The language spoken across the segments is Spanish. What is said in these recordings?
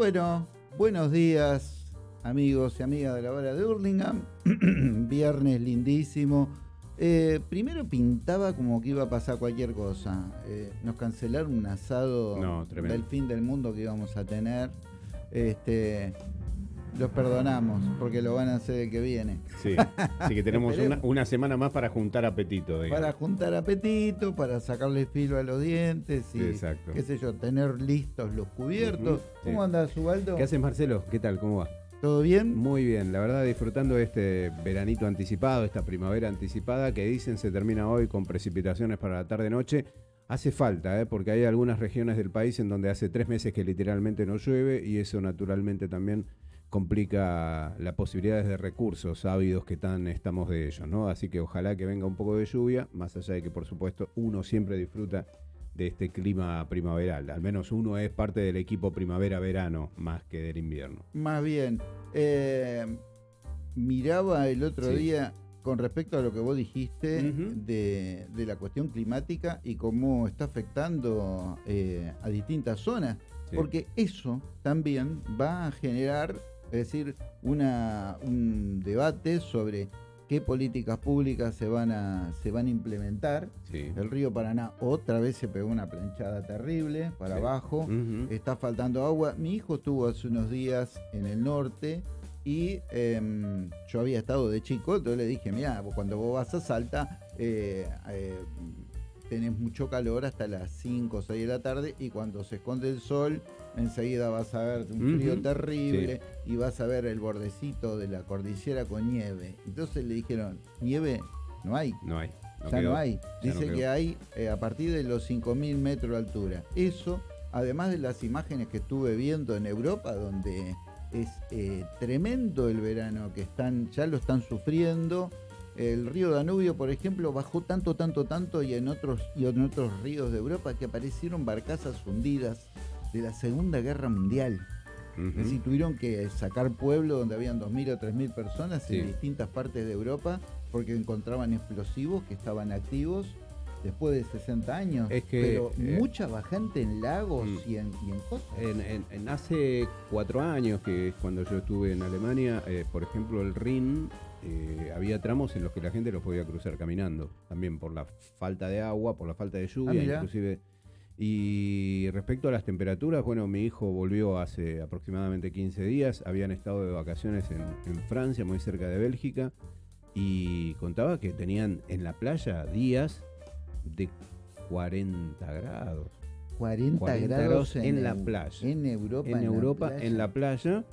Bueno, buenos días, amigos y amigas de la hora de Hurlingham. Viernes lindísimo. Eh, primero pintaba como que iba a pasar cualquier cosa. Eh, nos cancelaron un asado No, del fin del mundo que íbamos a tener. Este, los perdonamos porque lo van a hacer el que viene. Sí, así que tenemos una, semana más para juntar apetito. digamos. Para juntar apetito, para sacarle filo a los dientes y, Exacto. qué sé yo, tener listos los cubiertos. ¿Cómo sí. andas, Ubaldo? ¿Qué haces, Marcelo? ¿Qué tal? ¿Cómo va? ¿Todo bien? Muy bien, la verdad disfrutando de este veranito anticipado, esta primavera anticipada que dicen se termina hoy con precipitaciones para la tarde-noche. Hace falta, ¿eh? porque hay algunas regiones del país en donde hace tres meses que literalmente no llueve y eso naturalmente también complica las posibilidades de recursos ávidos que tan estamos de ellos, ¿no? Así que ojalá que venga un poco de lluvia, más allá de que por supuesto uno siempre disfruta de este clima primaveral. Al menos uno es parte del equipo primavera-verano más que del invierno. Más bien, eh, miraba el otro Sí. día con respecto a lo que vos dijiste de, de la cuestión climática y cómo está afectando eh, a distintas zonas, Sí. porque eso también va a generar, es decir, una, un debate sobre qué políticas públicas se van a, se van a implementar. Sí. El río Paraná otra vez se pegó una planchada terrible para Sí. abajo está faltando agua. Mi hijo estuvo hace unos días en el norte y em, yo había estado de chico, entonces le dije, mira, cuando vos vas a Salta, eh, eh, tenés mucho calor hasta las 5 o 6 de la tarde y cuando se esconde el sol, enseguida vas a ver un frío terrible y vas a ver el bordecito de la cordillera con nieve. Entonces le dijeron, nieve no hay. No hay. ya quedó. no hay. Ya Dice que hay eh, a partir de los 5.000 metros de altura. Eso, además de las imágenes que estuve viendo en Europa, donde es eh, tremendo el verano, que están ya lo están sufriendo. El río Danubio, por ejemplo, bajó tanto, tanto, tanto y en otros, y en otros ríos de Europa que aparecieron barcazas hundidas de la Segunda Guerra Mundial. Ujú. Es decir, tuvieron que sacar pueblos donde habían 2.000 o 3.000 personas Sí. en distintas partes de Europa porque encontraban explosivos que estaban activos después de 60 años. Es que, Pero eh, mucha bajante en lagos mm. y, en, y en cosas. En, en- en hace cuatro años, que es cuando yo estuve en Alemania, eh, por ejemplo, el Rin, eh, había tramos en los que la gente los podía cruzar caminando, también por la falta de agua, por la falta de lluvia, Ah, inclusive. Y respecto a las temperaturas, bueno, mi hijo volvió hace aproximadamente 15 días, habían estado de vacaciones en, en Francia, muy cerca de Bélgica, y contaba que tenían en la playa días de 40 grados. 40, 40 grados grados en la playa. En Europa. en Europa, playa. en la playa,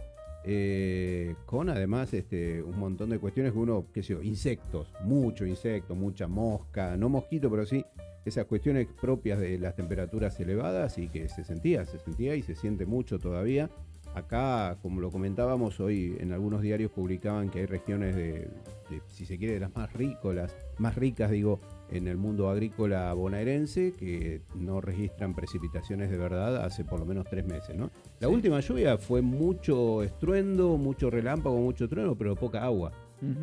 eh, con además este, un montón de cuestiones que uno, qué sé yo, insectos, mucho insecto, mucha mosca, no mosquito, pero sí esas cuestiones propias de las temperaturas elevadas y que se sentía, se sentía y se siente mucho todavía. Acá, como lo comentábamos hoy, en algunos diarios publicaban que hay regiones de, si se quiere, de las más rícolas, más ricas, digo, en el mundo agrícola bonaerense, que no registran precipitaciones de verdad hace por lo menos tres meses, ¿no? La Sí. última lluvia fue mucho estruendo, mucho relámpago, mucho trueno, pero poca agua.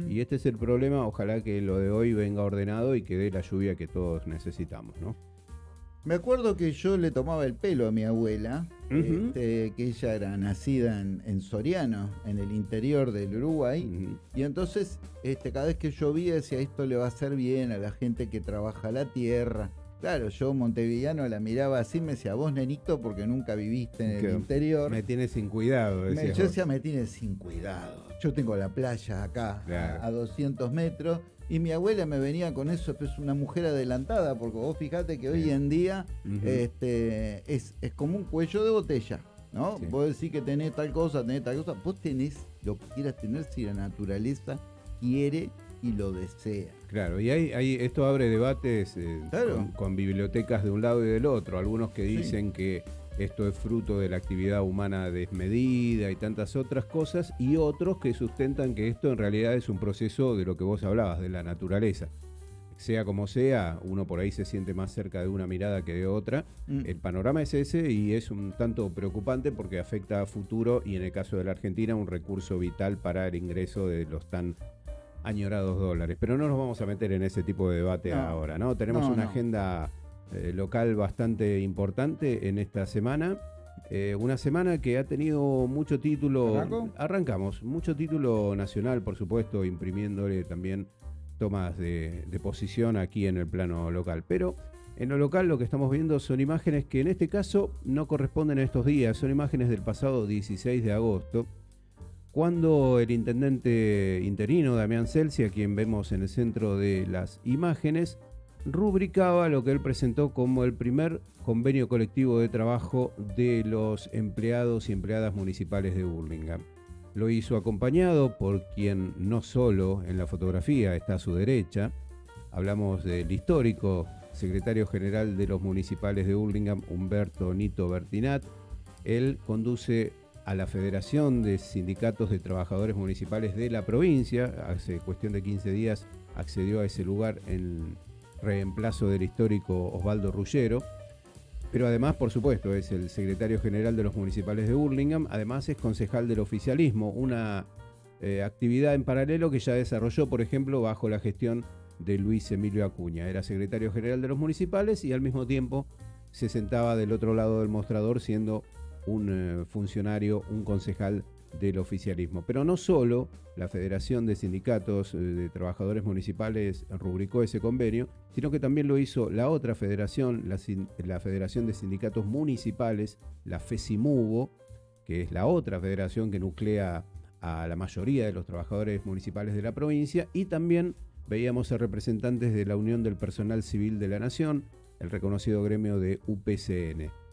Y este es el problema, ojalá que lo de hoy venga ordenado y que dé la lluvia que todos necesitamos, ¿no? Me acuerdo que yo le tomaba el pelo a mi abuela, este, que ella era nacida en, en Soriano, en el interior del Uruguay. Y entonces, este, cada vez que llovía, decía, esto le va a hacer bien a la gente que trabaja la tierra. Claro, yo montevideano la miraba así, me decía, vos nenito, porque nunca viviste en el interior. Me tiene sin cuidado, Me- yo decía, me tiene sin cuidado. Yo tengo la playa acá, Claro. a, a 200 metros, y mi abuela me venía con eso, es una mujer adelantada, porque vos fijate que hoy en día este, es, es como un cuello de botella, ¿no? Sí. Vos decís que tenés tal cosa, tenés tal cosa, vos tenés lo que quieras tener si la naturaleza quiere y lo desea. Claro, y hay, hay- esto abre debates eh, Claro. con, con bibliotecas de un lado y del otro. Algunos que Sí. dicen que esto es fruto de la actividad humana desmedida y tantas otras cosas, y otros que sustentan que esto en realidad es un proceso de lo que vos hablabas, de la naturaleza. Sea como sea, uno por ahí se siente más cerca de una mirada que de otra. Mm. El panorama es ese y es un tanto preocupante porque afecta a futuro y en el caso de la Argentina un recurso vital para el ingreso de los tan añorados dólares. Pero no nos vamos a meter en ese tipo de debate No. ahora, ¿no? Tenemos No, una no. agenda eh, local bastante importante en esta semana Eh, una semana que ha tenido mucho título. ¿Arranco? Arrancamos, mucho título nacional, por supuesto, imprimiéndole también tomas de, de posición aquí en el plano local. Pero en lo local lo que estamos viendo son imágenes que en este caso no corresponden a estos días, son imágenes del pasado 16 de agosto, cuando el intendente interino Damián Celsi, a quien vemos en el centro de las imágenes, rubricaba lo que él presentó como el primer convenio colectivo de trabajo de los empleados y empleadas municipales de Burlingame. Lo hizo acompañado por quien no solo en la fotografía está a su derecha, hablamos del histórico secretario general de los municipales de Burlingame, Humberto Nito Bertinat. Él conduce a la Federación de Sindicatos de Trabajadores Municipales de la provincia. Hace cuestión de 15 días accedió a ese lugar en reemplazo del histórico Osvaldo Rullero. Pero además, por supuesto, es el secretario general de los municipales de Burlingame. Además, es concejal del oficialismo, una eh, actividad en paralelo que ya desarrolló, por ejemplo, bajo la gestión de Luis Emilio Acuña. Era secretario general de los municipales y al mismo tiempo se sentaba del otro lado del mostrador siendo un eh, funcionario, un concejal del oficialismo. Pero no solo la Federación de Sindicatos eh, de Trabajadores Municipales rubricó ese convenio, sino que también lo hizo la otra federación, la, Federación de Sindicatos Municipales, la FESIMUBO, que es la otra federación que nuclea a la mayoría de los trabajadores municipales de la provincia, y también veíamos a representantes de la Unión del Personal Civil de la Nación, el reconocido gremio de UPCN.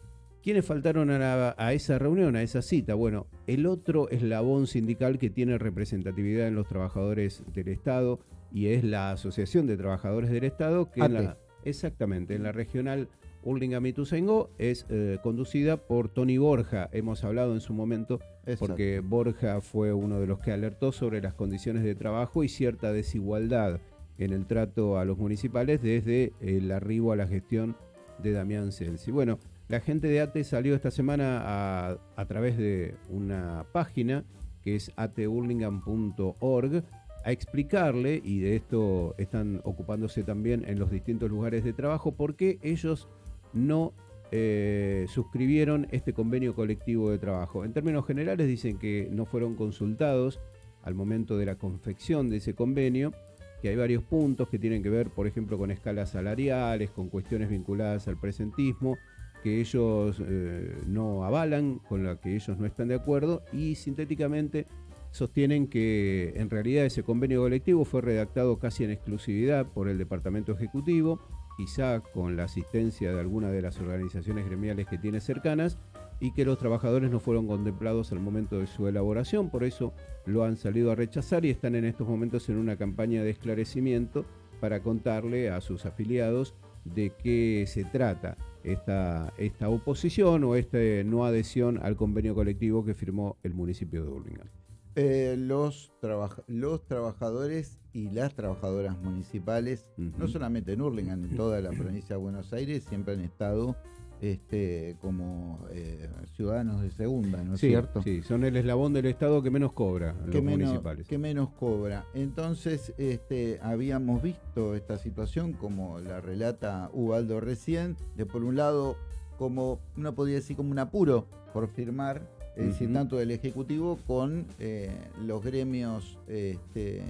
¿Quiénes faltaron a, a, esa reunión, a esa cita? Bueno, el otro eslabón sindical que tiene representatividad en los trabajadores del Estado y es la Asociación de Trabajadores del Estado, que en la, exactamente, en la regional Urlinga Ituzaingó es eh, conducida por Tony Borja. Hemos hablado en su momento Exacto. porque Borja fue uno de los que alertó sobre las condiciones de trabajo y cierta desigualdad en el trato a los municipales desde el arribo a la gestión de Damián Celsi. Bueno, la gente de ATE salió esta semana a, través de una página que es ateurlingham.org a explicarle, y de esto están ocupándose también en los distintos lugares de trabajo, por qué ellos no eh, suscribieron este convenio colectivo de trabajo. En términos generales dicen que no fueron consultados al momento de la confección de ese convenio, que hay varios puntos que tienen que ver, por ejemplo, con escalas salariales, con cuestiones vinculadas al presentismo, que ellos eh, no avalan, con la que ellos no están de acuerdo, y sintéticamente sostienen que en realidad ese convenio colectivo fue redactado casi en exclusividad por el Departamento Ejecutivo, quizá con la asistencia de alguna de las organizaciones gremiales que tiene cercanas, y que los trabajadores no fueron contemplados al momento de su elaboración, por eso lo han salido a rechazar y están en estos momentos en una campaña de esclarecimiento para contarle a sus afiliados de qué se trata esta, esta oposición o esta no adhesión al convenio colectivo que firmó el municipio de Burlingame. Eh, los, trabaja los trabajadores y las trabajadoras municipales, uh -huh. no solamente en Hurlingham, en toda la provincia de Buenos Aires, siempre han estado este, como eh, ciudadanos de segunda, ¿no es sí, cierto? Sí, son el eslabón del Estado que menos cobra, que los menos, municipales. Que menos cobra. Entonces, este, habíamos visto esta situación, como la relata Ubaldo recién, de por un lado, como uno podría decir, como un apuro por firmar es decir, uh -huh. tanto del Ejecutivo con eh, los gremios este,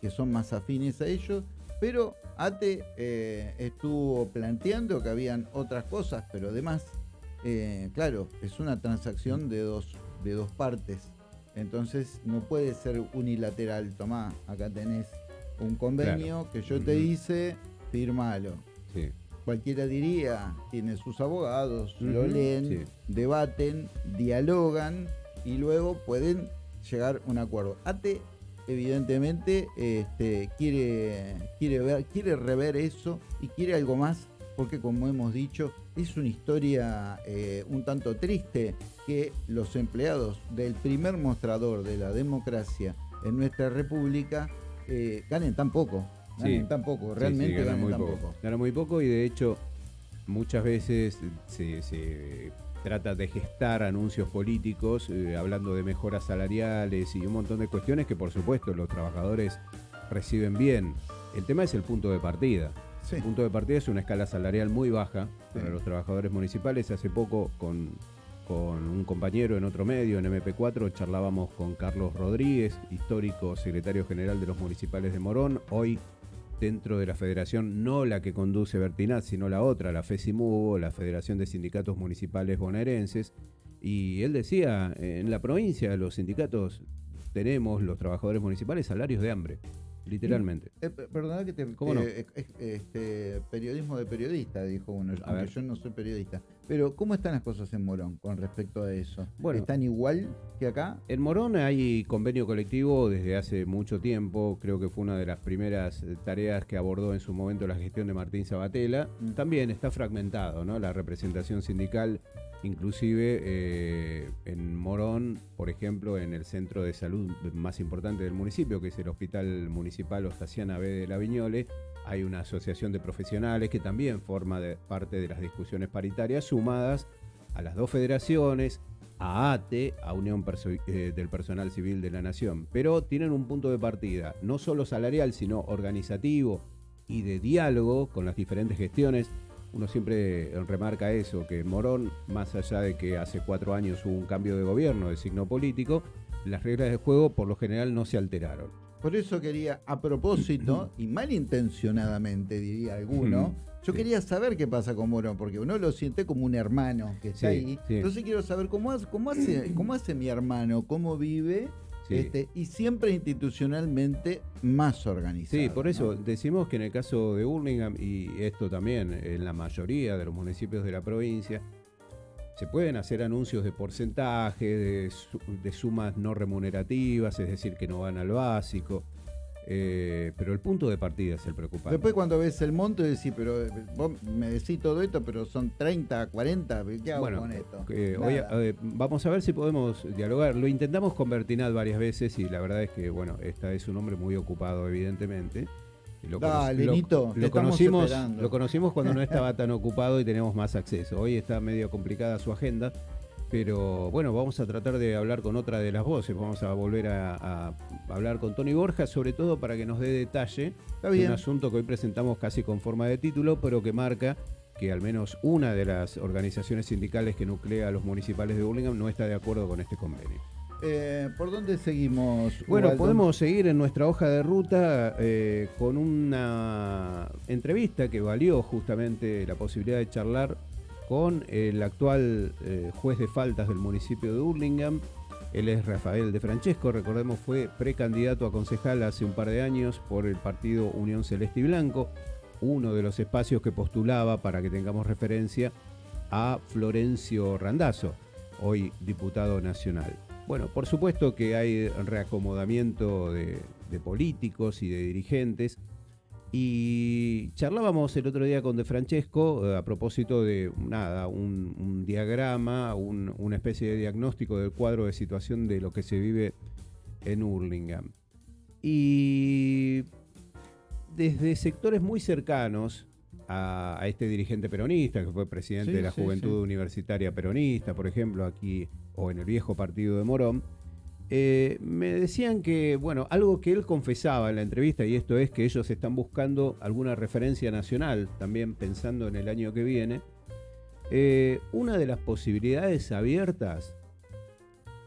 que son más afines a ellos, pero ATE eh, estuvo planteando que habían otras cosas, pero además, eh, claro, es una transacción de dos, de dos partes, entonces no puede ser unilateral, tomá, acá tenés un convenio claro. que yo te hice, firmalo. Sí cualquiera diría, tiene sus abogados, uh -huh, lo leen, sí. debaten, dialogan y luego pueden llegar a un acuerdo. ATE evidentemente este, quiere, quiere, ver, quiere rever eso y quiere algo más porque como hemos dicho es una historia eh, un tanto triste que los empleados del primer mostrador de la democracia en nuestra república eh, ganen tan poco ganan sí. tan poco, realmente sí, sí, ganan muy tan poco. poco. Gana muy poco y de hecho muchas veces se, se trata de gestar anuncios políticos eh, hablando de mejoras salariales y un montón de cuestiones que por supuesto los trabajadores reciben bien. El tema es el punto de partida. Sí. El punto de partida es una escala salarial muy baja para los trabajadores municipales. Hace poco con con un compañero en otro medio, en MP4, charlábamos con Carlos Rodríguez, histórico secretario general de los municipales de Morón, hoy dentro de la federación, no la que conduce Bertinat, sino la otra, la FESIMUBO, la Federación de Sindicatos Municipales Bonaerenses, y él decía, en la provincia los sindicatos tenemos, los trabajadores municipales, salarios de hambre. Literalmente. Eh, perdona que te. ¿Cómo no? Eh, este, periodismo de periodista, dijo uno. aunque yo no soy periodista. Pero, ¿cómo están las cosas en Morón con respecto a eso? Bueno, ¿Están igual que acá? En Morón hay convenio colectivo desde hace mucho tiempo. Creo que fue una de las primeras tareas que abordó en su momento la gestión de Martín Sabatella. Mm. También está fragmentado, ¿no? La representación sindical Inclusive eh, en Morón, por ejemplo, en el centro de salud más importante del municipio, que es el Hospital Municipal Ostasiana B de la Viñole, hay una asociación de profesionales que también forma parte de las discusiones paritarias, sumadas a las dos federaciones, a ATE, a Unión eh, del Personal Civil de la Nación. Pero tienen un punto de partida, no solo salarial, sino organizativo y de diálogo con las diferentes gestiones uno siempre remarca eso, que Morón, más allá de que hace cuatro años hubo un cambio de gobierno de signo político, las reglas del juego por lo general no se alteraron. Por eso quería, a propósito, y malintencionadamente diría alguno, yo quería saber qué pasa con Morón, porque uno lo siente como un hermano que está ahí. Entonces quiero saber cómo cómo hace, cómo hace mi hermano, cómo vive este, y siempre institucionalmente más organizado. Sí, por eso decimos que en el caso de Burlingame, y esto también en la mayoría de los municipios de la provincia, se pueden hacer anuncios de porcentaje, de sumas no remunerativas, es decir, que no van al básico. Eh, pero el punto de partida es el preocupante. Después cuando ves el monto decís, pero eh, vos me decís todo esto, pero son 30, 40, ¿qué hago con esto? Eh, vamos a ver si podemos dialogar. Lo intentamos con Bertinat varias veces y la verdad es que, bueno, esta es un hombre muy ocupado, evidentemente. Lo, Dale, lo, lo conocimos, lo conocimos cuando no estaba tan ocupado y tenemos más acceso. Hoy está medio complicada su agenda, pero bueno, vamos a tratar de hablar con otra de las voces. Vamos a volver a, hablar con Tony Borja, sobre todo para que nos dé detalle de un asunto que hoy presentamos casi con forma de título, pero que marca que al menos una de las organizaciones sindicales que nuclea a los municipales de Burlingame no está de acuerdo con este convenio. Eh, ¿Por dónde seguimos? Bueno, podemos seguir en nuestra hoja de ruta eh, con una entrevista que valió justamente la posibilidad de charlar con el actual eh, juez de faltas del municipio de Hurlingham. Él es Rafael de Francesco, recordemos fue precandidato a concejal hace un par de años por el partido Unión Celeste y Blanco, uno de los espacios que postulaba para que tengamos referencia a Florencio Randazzo, hoy diputado nacional. Bueno, por supuesto que hay reacomodamiento de políticos y de dirigentes y charlábamos el otro día con De Francesco eh, a propósito de nada, un, diagrama, una especie de diagnóstico del cuadro de situación de lo que se vive en Hurlingham. Y desde sectores muy cercanos a, este dirigente peronista, que fue presidente de la Juventud Universitaria Peronista, por ejemplo, aquí, o en el viejo partido de Morón, eh, me decían que, bueno, algo que él confesaba en la entrevista, y esto es que ellos están buscando alguna referencia nacional, también pensando en el año que viene. Eh, una de las posibilidades abiertas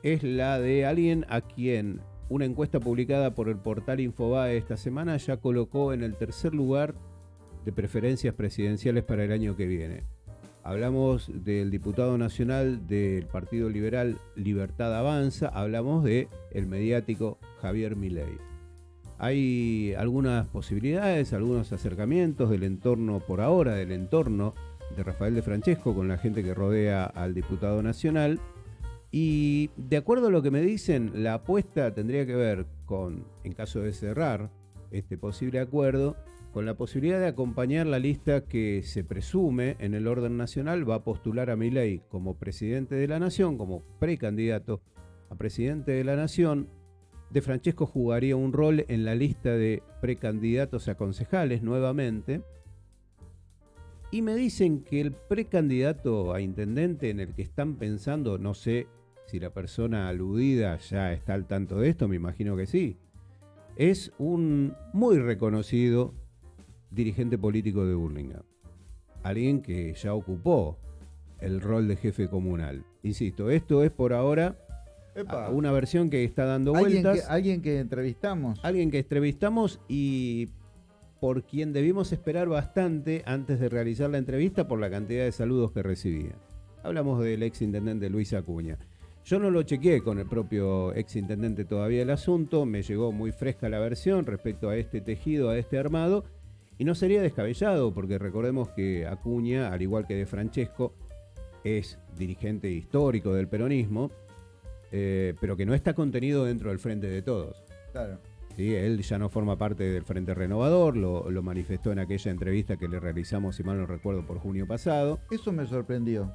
es la de alguien a quien una encuesta publicada por el portal Infobae esta semana ya colocó en el tercer lugar de preferencias presidenciales para el año que viene. Hablamos del diputado nacional del Partido Liberal Libertad Avanza, hablamos de el mediático Javier Milei. Hay algunas posibilidades, algunos acercamientos del entorno por ahora, del entorno de Rafael de Francesco con la gente que rodea al diputado nacional. Y de acuerdo a lo que me dicen, la apuesta tendría que ver con, en caso de cerrar este posible acuerdo, con la posibilidad de acompañar la lista que se presume en el orden nacional va a postular a Milei como presidente de la nación, como precandidato a presidente de la nación. De Francesco jugaría un rol en la lista de precandidatos a concejales nuevamente. Y me dicen que el precandidato a intendente en el que están pensando, no sé si la persona aludida ya está al tanto de esto, me imagino que sí, es un muy reconocido dirigente político de Burlingame. Alguien que ya ocupó el rol de jefe comunal. insisto, esto es por ahora Epa. una versión que está dando ¿Alguien que, vueltas. alguien que entrevistamos. Alguien que entrevistamos y por quien debimos esperar bastante antes de realizar la entrevista por la cantidad de saludos que recibía. Hablamos del ex intendente Luis Acuña. Yo no lo chequeé con el propio ex intendente todavía el asunto, me llegó muy fresca la versión respecto a este tejido, a este armado, y no sería descabellado, porque recordemos que Acuña, al igual que de Francesco, es dirigente histórico del peronismo, eh, pero que no está contenido dentro del Frente de Todos. Claro. ¿sí? Él ya no forma parte del Frente Renovador, lo, lo manifestó en aquella entrevista que le realizamos, si mal no recuerdo, por junio pasado. Eso me sorprendió.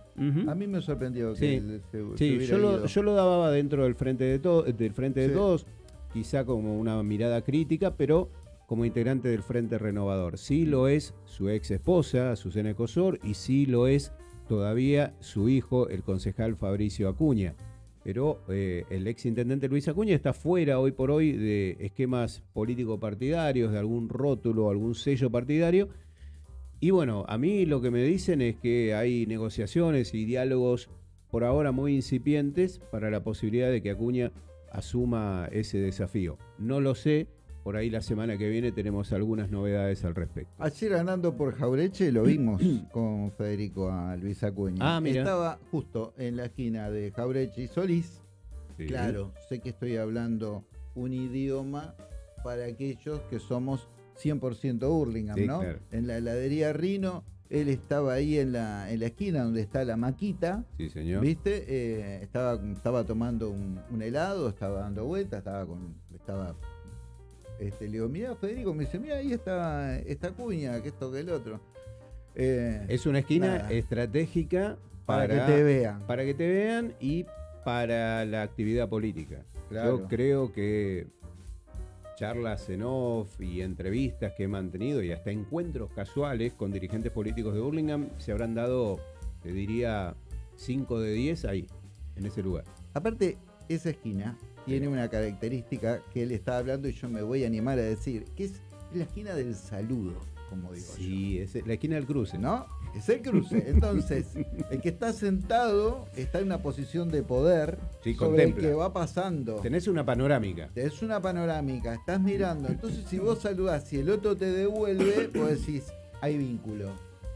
A mí me sorprendió Sí. que él se, Sí, yo lo, yo lo daba dentro del Frente de, del frente de. Todos, quizá como una mirada crítica, pero como integrante del Frente Renovador. Sí lo es su ex esposa, Susana Cosor, y sí lo es todavía su hijo, el concejal Fabricio Acuña. Pero eh, el ex intendente Luis Acuña está fuera hoy por hoy de esquemas político-partidarios, de algún rótulo, algún sello partidario. Y bueno, a mí lo que me dicen es que hay negociaciones y diálogos por ahora muy incipientes para la posibilidad de que Acuña asuma ese desafío. No lo sé, por ahí la semana que viene tenemos algunas novedades al respecto. Ayer andando por Jaureche lo vimos con Federico a Luis Acuña. Ah, mira. Estaba justo en la esquina de Jaureche y Solís. Sí. Claro, sé que estoy hablando un idioma para aquellos que somos 100% Hurlingham, Sí, ¿no? claro. En la heladería Rino, él estaba ahí en la, en la esquina donde está la maquita. Sí, señor. ¿Viste? Eh, estaba, estaba tomando un, un helado, estaba dando vueltas, estaba con. Estaba. Este, le digo, mira Federico, me dice, mira, ahí está esta cuña, que esto, que el otro. Eh, Es una esquina Nada. estratégica para, para, que te vean. para que te vean y para la actividad política. Claro. Yo creo que charlas en off y entrevistas que he mantenido y hasta encuentros casuales con dirigentes políticos de Burlingame se habrán dado, te diría, 5 de 10 ahí, en ese lugar. Aparte, esa esquina tiene una característica que él estaba hablando y yo me voy a animar a decir, que es la esquina del saludo, como digo yo. Sí, es la esquina del cruce. ¿no? Es el cruce. Entonces, el que está sentado está en una posición de poder Sí, sobre el contempla. que va pasando. Tenés una panorámica. Es una panorámica, estás mirando. Entonces, si vos saludás y el otro te devuelve, vos decís, hay vínculo.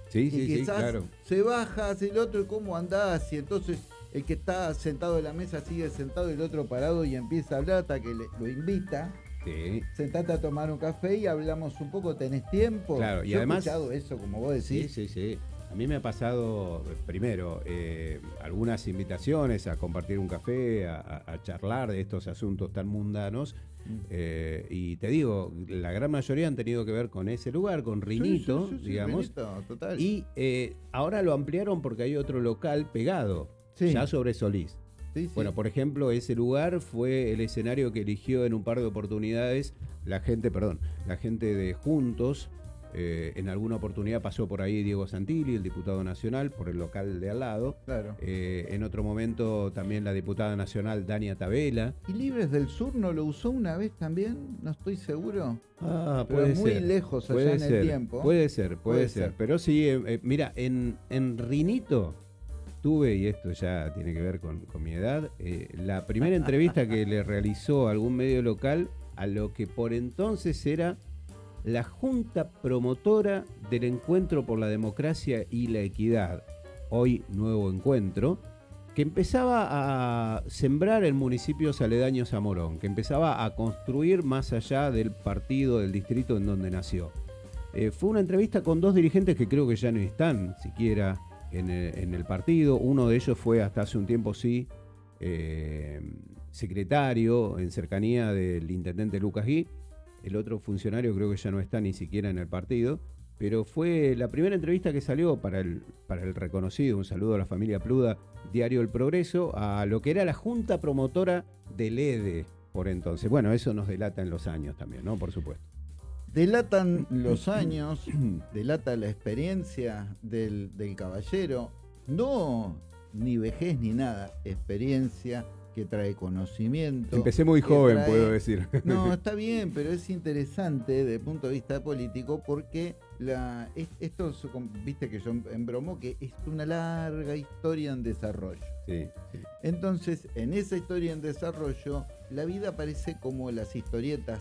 Sí, y sí, sí, quizás claro. se baja hacia el otro y cómo andás. Y entonces el que está sentado en la mesa sigue sentado y el otro parado y empieza a hablar hasta que le- lo invita. Sí. Sentate a tomar un café y hablamos un poco, tenés tiempo. Claro, y Yo además- he escuchado eso, como vos Sí, decís. sí, sí. A mí me ha pasado, eh, primero, eh, algunas invitaciones a compartir un café, a, a- a charlar de estos asuntos tan mundanos. Mm. eh, y te digo, la gran mayoría han tenido que ver con ese lugar, con Rinito, Sí, sí, sí, sí, digamos. Rinito, total. Y eh, ahora lo ampliaron porque hay otro local pegado, Sí. ya sobre Solís. Sí. Bueno, por ejemplo, ese lugar fue el escenario que eligió en un par de oportunidades la gente, perdón, la gente de Juntos. Eh, en alguna oportunidad pasó por ahí Diego Santilli, el diputado nacional, por el local de al lado. claro. Eh, en otro momento también la diputada nacional Dania Tabela. ¿Y Libres del Sur no lo usó una vez también? No estoy seguro. Ah, Pero muy lejos allá puede en ser, el tiempo. Puede ser, puede, Puede ser. ser. Pero sí, eh, mira, en, en Rinito tuve, y esto ya tiene que ver con, mi edad, eh, la primera entrevista que le realizó algún medio local a lo que por entonces era la Junta Promotora del Encuentro por la Democracia y la Equidad, hoy Nuevo Encuentro, que empezaba a sembrar en municipios aledaños a Morón, que empezaba a construir más allá del partido, del distrito en donde nació. Eh, fue una entrevista con dos dirigentes que creo que ya no están siquiera en el, partido. Uno de ellos fue hasta hace un tiempo, sí, eh, secretario en cercanía del intendente Lucas Gui. El otro funcionario creo que ya no está ni siquiera en el partido. Pero fue la primera entrevista que salió para el, para el reconocido, un saludo a la familia Pluda, Diario El Progreso, a lo que era la junta promotora del EDE por entonces. Bueno, eso nos delata en los años también, ¿no? Por supuesto. Delatan los años, delata la experiencia del, del caballero, no ni vejez ni nada, experiencia que trae conocimiento. Empecé muy joven, trae- puedo decir. No, está bien, pero es interesante desde el punto de vista político porque la, esto, viste que yo embromo, que es una larga historia en desarrollo. Sí, sí. Entonces, en esa historia en desarrollo, la vida parece como las historietas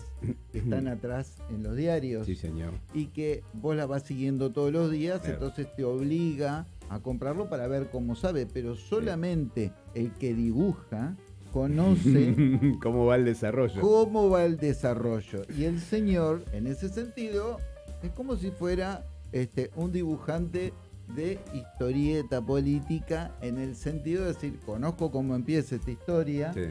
que están atrás en los diarios Sí, señor. y que vos la vas siguiendo todos los días, Claro. entonces te obliga a comprarlo para ver cómo sabe, pero solamente el que dibuja conoce ¿Cómo va el desarrollo? cómo va el desarrollo. Y el señor, en ese sentido, es como si fuera este, un dibujante de historieta política, en el sentido de decir, conozco cómo empieza esta historia, Sí.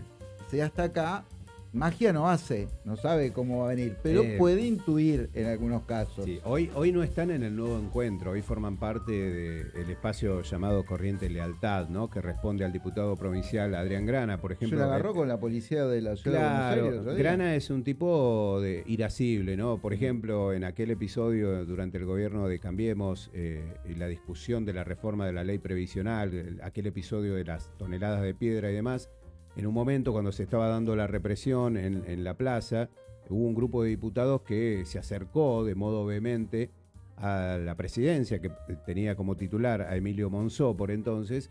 Sé hasta acá, magia no hace, no sabe cómo va a venir, pero Eh, puede intuir en algunos casos. Sí, hoy, hoy no están en el nuevo encuentro, hoy forman parte del espacio llamado Corriente Lealtad, ¿no? que responde al diputado provincial Adrián Grana, por Se ejemplo. lo agarró eh, con la policía de la ciudad de Buenos Aires. Claro. Grana es un tipo de irascible, ¿no? Por ejemplo, en aquel episodio durante el gobierno de Cambiemos eh, y la discusión de la reforma de la ley previsional, el- aquel episodio de las toneladas de piedra y demás, en un momento cuando se estaba dando la represión en, la plaza, hubo un grupo de diputados que se acercó de modo vehemente a la presidencia, que tenía como titular a Emilio Monzó por entonces,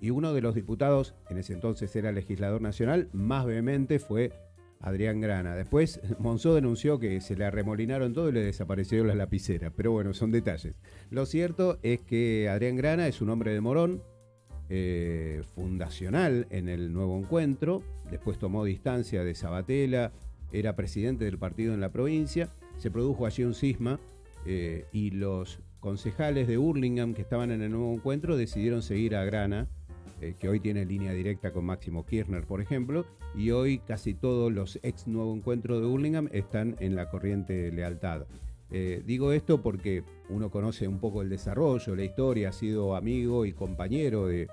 y uno de los diputados, en ese entonces era legislador nacional, más vehemente fue Adrián Grana. Después Monzó denunció que se le arremolinaron todo y le desaparecieron las lapiceras, pero bueno, son detalles. Lo cierto es que Adrián Grana es un hombre de Morón, eh, fundacional en el nuevo encuentro, después tomó distancia de Sabatella, era presidente del partido en la provincia, se produjo allí un cisma eh, y los concejales de Hurlingham que estaban en el nuevo encuentro decidieron seguir a Grana, eh, que hoy tiene línea directa con Máximo Kirchner, por ejemplo, y hoy casi todos los ex nuevo encuentro de Hurlingham están en la corriente lealtad. Eh, digo esto porque uno conoce un poco el desarrollo, la historia, ha sido amigo y compañero de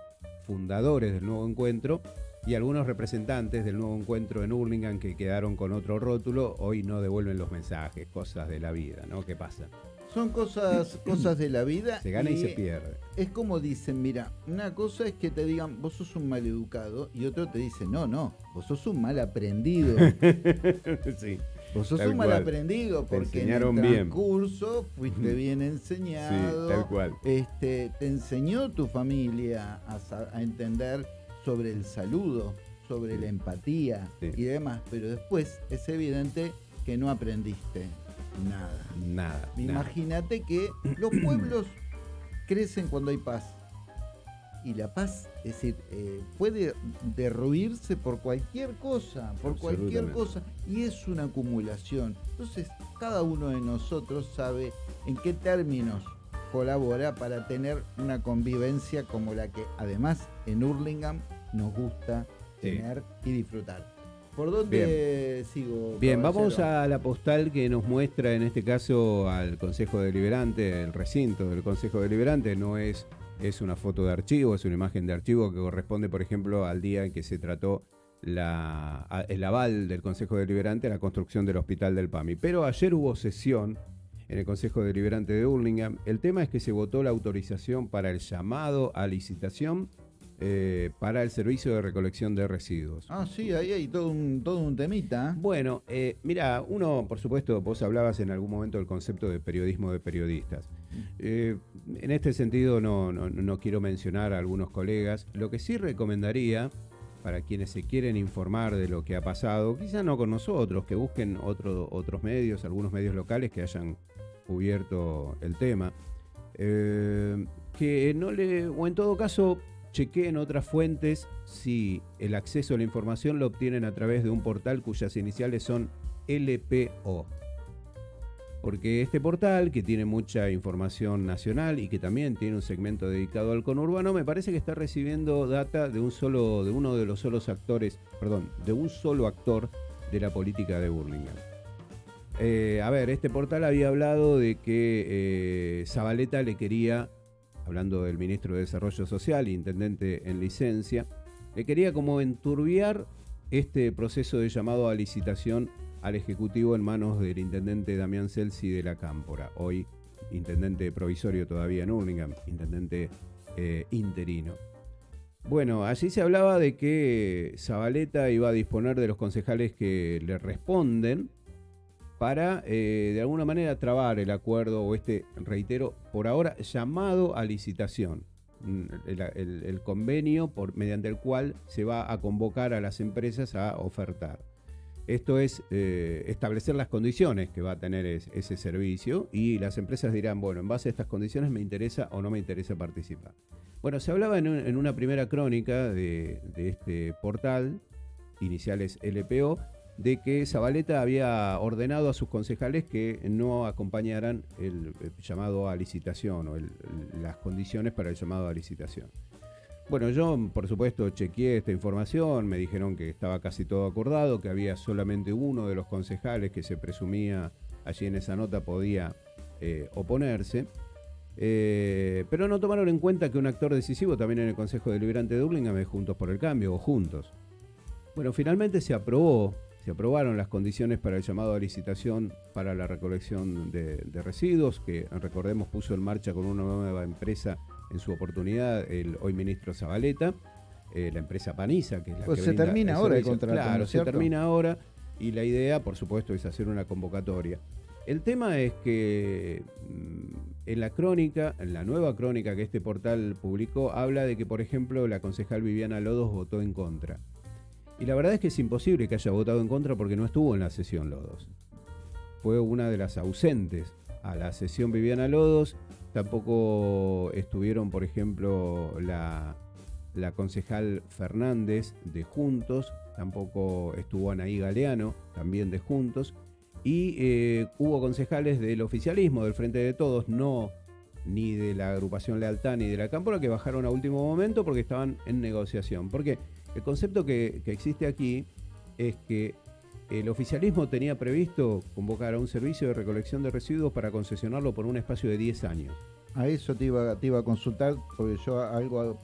fundadores del nuevo encuentro y algunos representantes del nuevo encuentro en Hurlingham que quedaron con otro rótulo, hoy no devuelven los mensajes, cosas de la vida, ¿no? ¿Qué pasa? Son cosas, cosas de la vida. Se gana y se pierde. Es como dicen, mira, una cosa es que te digan, vos sos un mal educado, y otro te dice, no, no, vos sos un mal aprendido. sí. Vos sos Tal un mal cual. aprendido Te porque en el enseñaron bien. transcurso fuiste bien enseñado. Sí, tal cual. Este, te enseñó tu familia a, entender sobre el saludo, sobre la empatía Sí. y demás, pero después es evidente que no aprendiste. Nada. nada. Imagínate que los pueblos crecen cuando hay paz. Y la paz, es decir, eh, puede derruirse por cualquier cosa, por cualquier cosa, y es una acumulación. Entonces, cada uno de nosotros sabe en qué términos colabora para tener una convivencia como la que además en Hurlingham nos gusta Sí. tener y disfrutar. ¿Por dónde sigo? Bien, vamos a la postal que nos muestra en este caso al Consejo Deliberante, el recinto del Consejo Deliberante, no es, es una foto de archivo, es una imagen de archivo que corresponde, por ejemplo, al día en que se trató la, el aval del Consejo Deliberante a la construcción del Hospital del PAMI. Pero ayer hubo sesión en el Consejo Deliberante de Hurlingham. El tema es que se votó la autorización para el llamado a licitación eh, para el servicio de recolección de residuos. Ah, sí, ahí hay todo un, todo un temita. ¿eh? Bueno, eh, mira, uno, por supuesto, vos hablabas en algún momento del concepto de periodismo de periodistas. Eh, en este sentido no, no- no quiero mencionar a algunos colegas. Lo que sí recomendaría para quienes se quieren informar de lo que ha pasado, quizá no con nosotros, que busquen otro- otros medios, algunos medios locales que hayan cubierto el tema, eh, que no le, o en todo caso, chequeen otras fuentes si el acceso a la información lo obtienen a través de un portal cuyas iniciales son LPO. Porque este portal, que tiene mucha información nacional y que también tiene un segmento dedicado al conurbano, me parece que está recibiendo data de un solo, de uno de los solos actores, perdón, de un solo actor de la política de Burlingame. Eh, a ver, este portal había hablado de que eh, Zabaleta le quería, hablando del ministro de Desarrollo Social, intendente en licencia, le quería como enturbiar este proceso de llamado a licitación al Ejecutivo en manos del intendente Damián Celsi de la Cámpora, hoy intendente provisorio todavía en Hurlingham, intendente eh, interino. Bueno, allí se hablaba de que Zabaleta iba a disponer de los concejales que le responden para, eh, de alguna manera, trabar el acuerdo o este, reitero, por ahora llamado a licitación. Mm, el, convenio por, mediante el cual se va a convocar a las empresas a ofertar. Esto es eh, establecer las condiciones que va a tener ese servicio y las empresas dirán, bueno, en base a estas condiciones me interesa o no me interesa participar. Bueno, se hablaba en, una primera crónica de, de este portal, iniciales LPO, de que Zabaleta había ordenado a sus concejales que no acompañaran el, llamado a licitación o las condiciones para el llamado a licitación. Bueno, yo por supuesto chequeé esta información, me dijeron que estaba casi todo acordado, que había solamente uno de los concejales que se presumía allí en esa nota podía eh, oponerse. Eh, pero no tomaron en cuenta que un actor decisivo también en el Consejo Deliberante de Dublín es Juntos por el Cambio o Juntos. Bueno, finalmente se aprobó se aprobaron las condiciones para el llamado a licitación para la recolección de, residuos, que recordemos puso en marcha con una nueva empresa en su oportunidad el hoy ministro Zabaleta, eh, la empresa Paniza, que es la pues que se termina ahora el contrato. Claro, se termina ahora y la idea, por supuesto, es hacer una convocatoria. El tema es que mm, en la crónica, en la nueva crónica que este portal publicó, habla de que, por ejemplo, la concejal Viviana Lodos votó en contra. Y la verdad es que es imposible que haya votado en contra porque no estuvo en la sesión Lodos. Fue una de las ausentes a la sesión Viviana Lodos. Tampoco estuvieron, por ejemplo, la, concejal Fernández de Juntos. Tampoco estuvo Anaí Galeano, también de Juntos. Y eh, hubo concejales del oficialismo, del Frente de Todos, no ni de la agrupación Lealtad ni de la Cámpora, que bajaron a último momento porque estaban en negociación. ¿Por qué? El concepto que, existe aquí es que el oficialismo tenía previsto convocar a un servicio de recolección de residuos para concesionarlo por un espacio de 10 años. A eso te iba, a consultar porque yo algo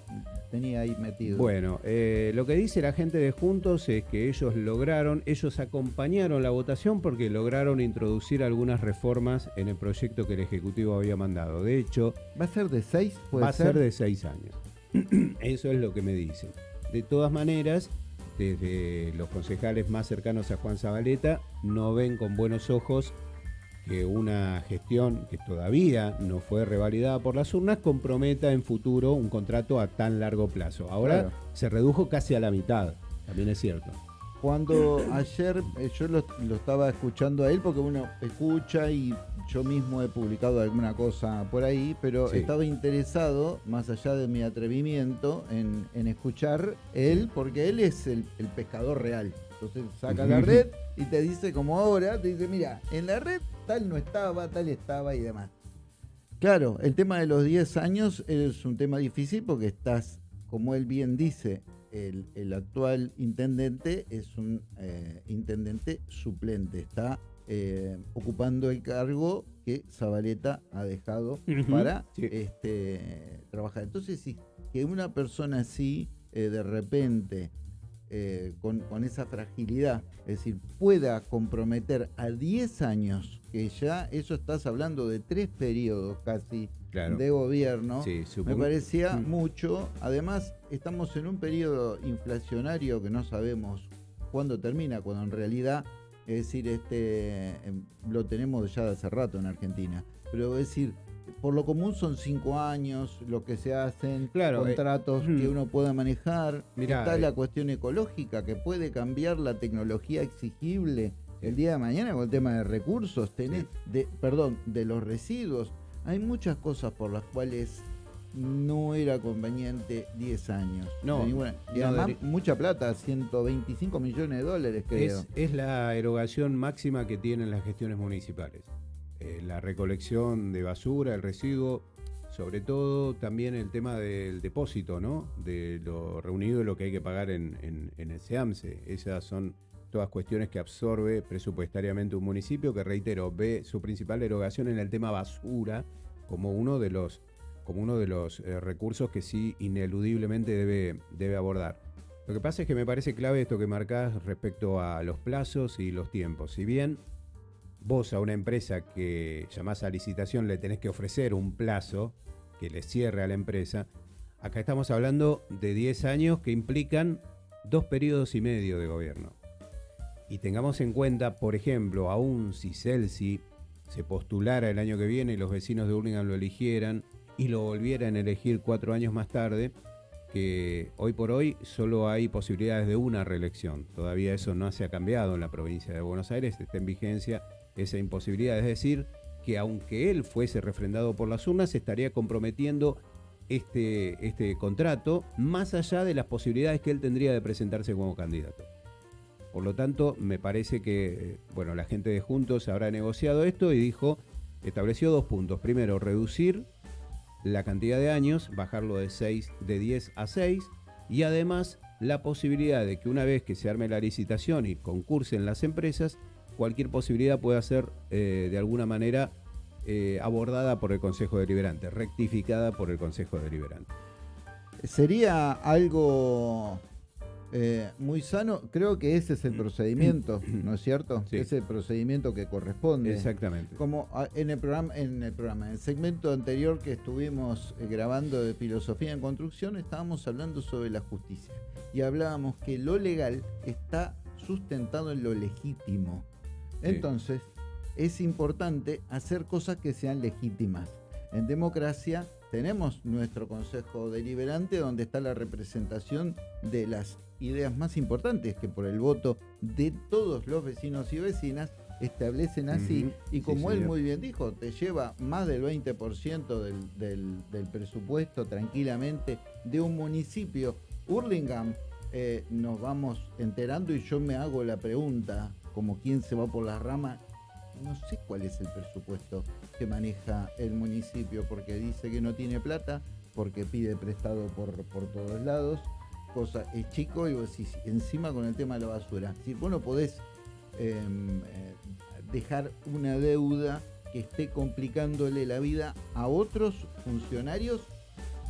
tenía ahí metido. Bueno, eh, lo que dice la gente de Juntos es que ellos lograron, ellos acompañaron la votación porque lograron introducir algunas reformas en el proyecto que el Ejecutivo había mandado. De hecho... ¿Va a ser de seis? Va a ser de seis años. eso es lo que me dicen. De todas maneras, desde los concejales más cercanos a Juan Zabaleta no ven con buenos ojos que una gestión que todavía no fue revalidada por las urnas comprometa en futuro un contrato a tan largo plazo. Ahora se redujo casi a la mitad, también es cierto. Cuando ayer eh, yo lo, estaba escuchando a él, porque uno escucha y yo mismo he publicado alguna cosa por ahí, pero estaba interesado, más allá de mi atrevimiento, en, escuchar él, porque él es el, pescador real. Entonces saca la red y te dice como ahora, te dice, mira, en la red tal no estaba, tal estaba y demás. Claro, el tema de los 10 años es un tema difícil porque estás, como él bien dice, el, actual intendente es un eh, intendente suplente, está eh, ocupando el cargo que Zabaleta ha dejado para este, trabajar. Entonces, si que una persona así, eh, de repente, con, con, esa fragilidad, es decir, pueda comprometer a 10 años, que ya eso estás hablando de tres periodos casi de gobierno, me parecía mm. mucho. Además, estamos en un periodo inflacionario que no sabemos cuándo termina, cuando en realidad, es decir, este em, lo tenemos ya de hace rato en Argentina. Pero es decir, por lo común son cinco años lo que se hacen, claro, eh, contratos que mm. uno pueda manejar. Está la eh, cuestión ecológica que puede cambiar la tecnología exigible el día de mañana con el tema de recursos, tenés, de, perdón, de los residuos. Hay muchas cosas por las cuales no era conveniente 10 años. No, y además mucha plata, 125 millones de dólares creo. Es, la erogación máxima que tienen las gestiones municipales. Eh, la recolección de basura, el residuo, sobre todo también el tema del depósito, ¿no? De lo reunido y lo que hay que pagar en, en, en el SEAMSE. Esas son todas cuestiones que absorbe presupuestariamente un municipio que, reitero, ve su principal erogación en el tema basura como uno de los, como uno de los eh, recursos que sí ineludiblemente debe, debe abordar. Lo que pasa es que me parece clave esto que marcás respecto a los plazos y los tiempos. Si bien vos a una empresa que llamás a licitación le tenés que ofrecer un plazo que le cierre a la empresa, acá estamos hablando de 10 años que implican dos periodos y medio de gobierno. Y tengamos en cuenta, por ejemplo, aún si Celsi se postulara el año que viene y los vecinos de Hurlingham lo eligieran y lo volvieran a elegir cuatro años más tarde, que hoy por hoy solo hay posibilidades de una reelección. Todavía eso no se ha cambiado en la provincia de Buenos Aires, está en vigencia esa imposibilidad. Es decir, que aunque él fuese refrendado por las urnas, estaría comprometiendo este, este contrato más allá de las posibilidades que él tendría de presentarse como candidato. Por lo tanto, me parece que bueno, la gente de Juntos habrá negociado esto y dijo, estableció dos puntos. Primero, reducir la cantidad de años, bajarlo de 6, de 10 a 6, y además la posibilidad de que una vez que se arme la licitación y concursen las empresas, cualquier posibilidad pueda ser eh, de alguna manera eh, abordada por el Consejo Deliberante, rectificada por el Consejo Deliberante. Sería algo eh, muy sano, creo que ese es el procedimiento, ¿no es cierto? Es el procedimiento que corresponde. Exactamente. Como ah, en el programa, en el programa, en el segmento anterior que estuvimos eh, grabando de filosofía en construcción, estábamos hablando sobre la justicia y hablábamos que lo legal está sustentado en lo legítimo. Entonces, es importante hacer cosas que sean legítimas. En democracia tenemos nuestro Consejo Deliberante donde está la representación de las ideas más importantes que por el voto de todos los vecinos y vecinas establecen así. Y como él muy bien dijo, te lleva más del 20% del, del, presupuesto tranquilamente de un municipio. Hurlingham eh, nos vamos enterando y yo me hago la pregunta, como quien se va por las ramas, no sé cuál es el presupuesto que maneja el municipio, porque dice que no tiene plata, porque pide prestado por, por todos lados, cosa es chico y encima con el tema de la basura. Si vos no podés em, eh, dejar una deuda que esté complicándole la vida a otros funcionarios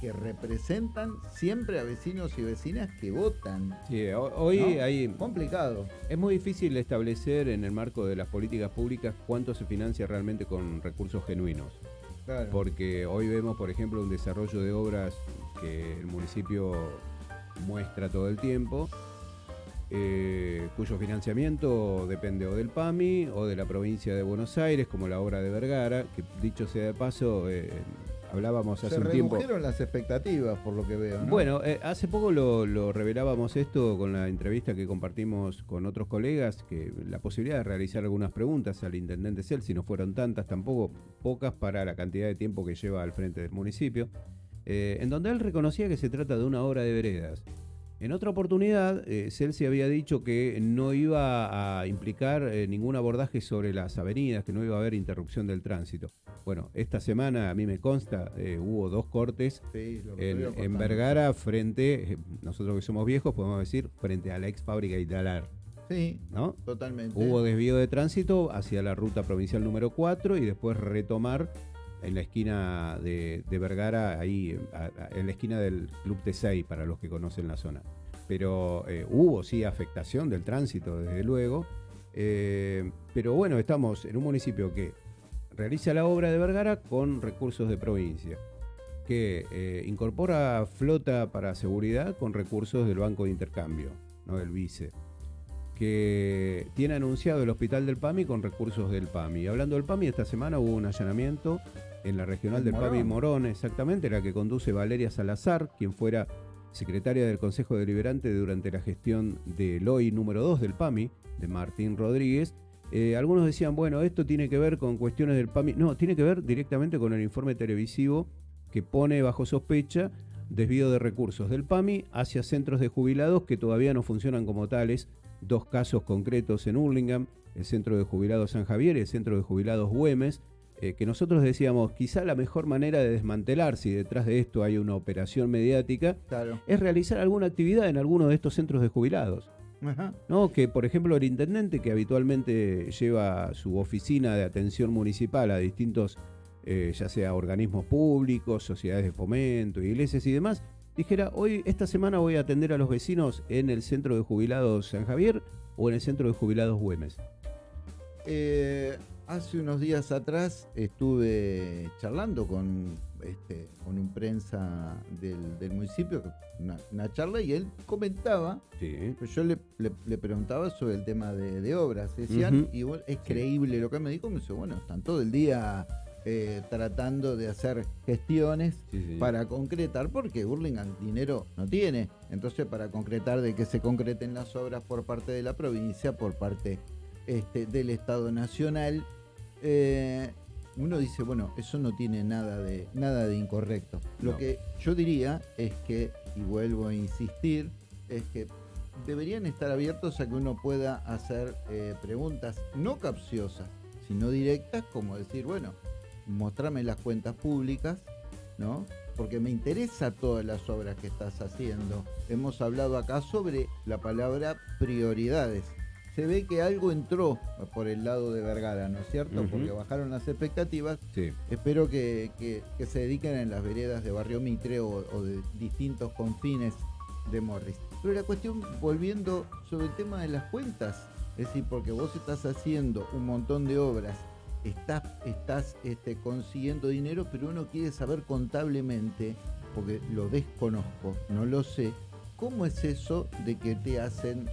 que representan siempre a vecinos y vecinas que votan. Sí, hoy hay... Complicado. Es muy difícil establecer en el marco de las políticas públicas cuánto se financia realmente con recursos genuinos. Porque hoy vemos, por ejemplo, un desarrollo de obras que el municipio muestra todo el tiempo, eh, cuyo financiamiento depende o del PAMI o de la provincia de Buenos Aires, como la obra de Vergara, que dicho sea de paso, eh, hablábamos hace un tiempo. Se las expectativas, por lo que veo. Bueno, eh, hace poco lo, revelábamos esto con la entrevista que compartimos con otros colegas, que la posibilidad de realizar algunas preguntas al intendente Cel, si no fueron tantas, tampoco pocas para la cantidad de tiempo que lleva al frente del municipio, eh, en donde él reconocía que se trata de una obra de veredas en otra oportunidad, eh, Celsi había dicho que no iba a implicar eh, ningún abordaje sobre las avenidas, que no iba a haber interrupción del tránsito. Bueno, esta semana a mí me consta, eh, hubo dos cortes en, Vergara frente, nosotros que somos viejos podemos decir, frente a la ex fábrica Italar. Sí, ¿no? totalmente. Hubo desvío de tránsito hacia la ruta provincial número 4 y después retomar en la esquina de, Vergara, ahí en la esquina del Club T6, para los que conocen la zona. Pero eh, hubo sí afectación del tránsito, desde luego. Eh, pero bueno, estamos en un municipio que realiza la obra de Vergara con recursos de provincia, que eh, incorpora flota para seguridad con recursos del Banco de Intercambio, no del Vice que tiene anunciado el Hospital del PAMI con recursos del PAMI. Hablando del PAMI, esta semana hubo un allanamiento en la regional del Morón. PAMI Morón, exactamente, la que conduce Valeria Salazar, quien fuera secretaria del Consejo Deliberante durante la gestión del hoy número 2 del PAMI, de Martín Rodríguez. Eh, algunos decían, bueno, esto tiene que ver con cuestiones del PAMI. No, tiene que ver directamente con el informe televisivo que pone bajo sospecha desvío de recursos del PAMI hacia centros de jubilados que todavía no funcionan como tales. Dos casos concretos en Hurlingham, el Centro de Jubilados San Javier y el Centro de Jubilados Güemes, eh, que nosotros decíamos, quizá la mejor manera de desmantelar, si detrás de esto hay una operación mediática, es realizar alguna actividad en alguno de estos centros de jubilados. ¿no? Que, por ejemplo, el intendente, que habitualmente lleva su oficina de atención municipal a distintos, eh, ya sea organismos públicos, sociedades de fomento, iglesias y demás, dijera, hoy, esta semana voy a atender a los vecinos en el centro de jubilados San Javier o en el centro de jubilados Güemes. Eh, Hace unos días atrás estuve charlando con, este, con un prensa del, municipio, una, charla, y él comentaba, pues yo le, le, preguntaba sobre el tema de, obras, decían, y es creíble lo que me dijo, me dice, bueno, están todo el día eh, tratando de hacer gestiones para concretar, porque Burlingame dinero no tiene. Entonces, para concretar de que se concreten las obras por parte de la provincia, por parte este, del Estado Nacional, eh, uno dice, bueno, eso no tiene nada de, nada de incorrecto. Lo que yo diría es que, y vuelvo a insistir, es que deberían estar abiertos a que uno pueda hacer eh, preguntas no capciosas, sino directas, como decir, bueno, mostrame las cuentas públicas, ¿no? Porque me interesa todas las obras que estás haciendo. Hemos hablado acá sobre la palabra prioridades. Se ve que algo entró por el lado de Vergara, ¿no es cierto? Porque bajaron las expectativas. Espero que, se dediquen en las veredas de Barrio Mitre o, o de distintos confines de Morris. Pero la cuestión, volviendo sobre el tema de las cuentas, es decir, porque vos estás haciendo un montón de obras estás, estás este, consiguiendo dinero, pero uno quiere saber contablemente, porque lo desconozco, no lo sé, cómo es eso de que te hacen